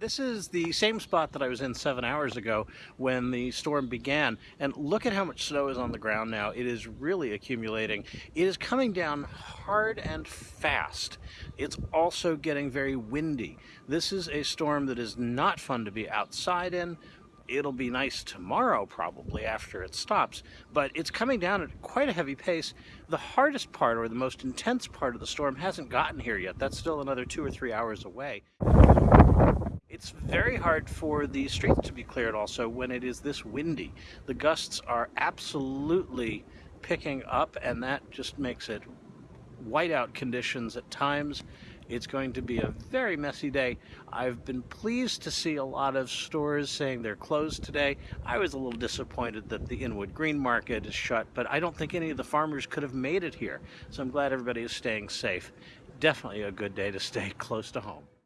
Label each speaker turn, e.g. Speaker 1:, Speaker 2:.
Speaker 1: This is the same spot that I was in seven hours ago when the storm began. And look at how much snow is on the ground now. It is really accumulating. It is coming down hard and fast. It's also getting very windy. This is a storm that is not fun to be outside in. It'll be nice tomorrow probably after it stops, but it's coming down at quite a heavy pace. The hardest part or the most intense part of the storm hasn't gotten here yet. That's still another two or three hours away. It's very hard for the streets to be cleared also when it is this windy. The gusts are absolutely picking up and that just makes it whiteout conditions at times. It's going to be a very messy day. I've been pleased to see a lot of stores saying they're closed today. I was a little disappointed that the Inwood Green Market is shut, but I don't think any of the farmers could have made it here. So I'm glad everybody is staying safe. Definitely a good day to stay close to home.